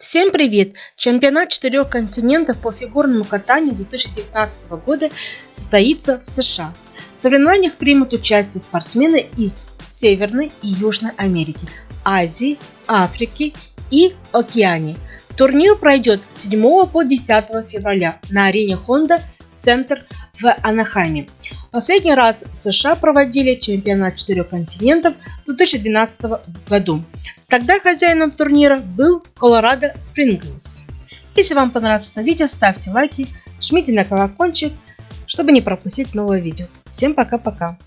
Всем привет! Чемпионат четырех континентов по фигурному катанию 2019 года состоится в США. В соревнованиях примут участие спортсмены из Северной и Южной Америки, Азии, Африки и Океании. Турнир пройдет с 7 по 10 февраля на арене Honda Центр в Анахайме. Последний раз США проводили чемпионат четырех континентов в 2012 году. Тогда хозяином турнира был Colorado Springs. Если вам понравилось это видео, ставьте лайки, жмите на колокольчик, чтобы не пропустить новое видео. Всем пока-пока!